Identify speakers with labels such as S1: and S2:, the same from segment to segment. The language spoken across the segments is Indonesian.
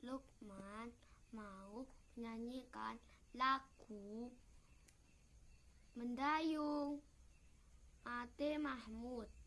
S1: Lukman mau menyanyikan lagu Mendayung Ate Mahmud.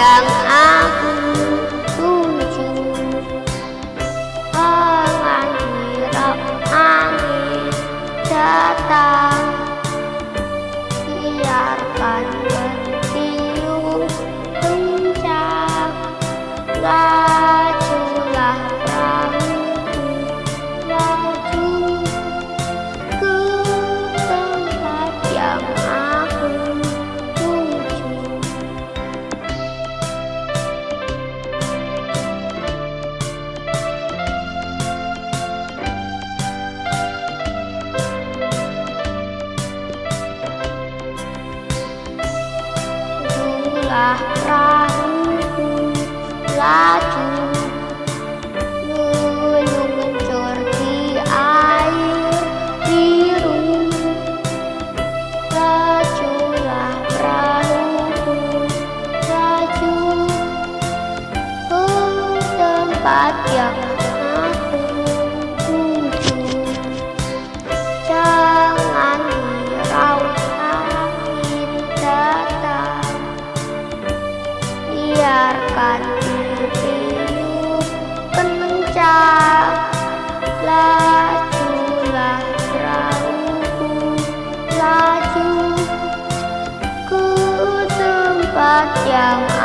S1: Yang Perahu laju meluncur di air biru. Lajulah perahu laju tempat yang yang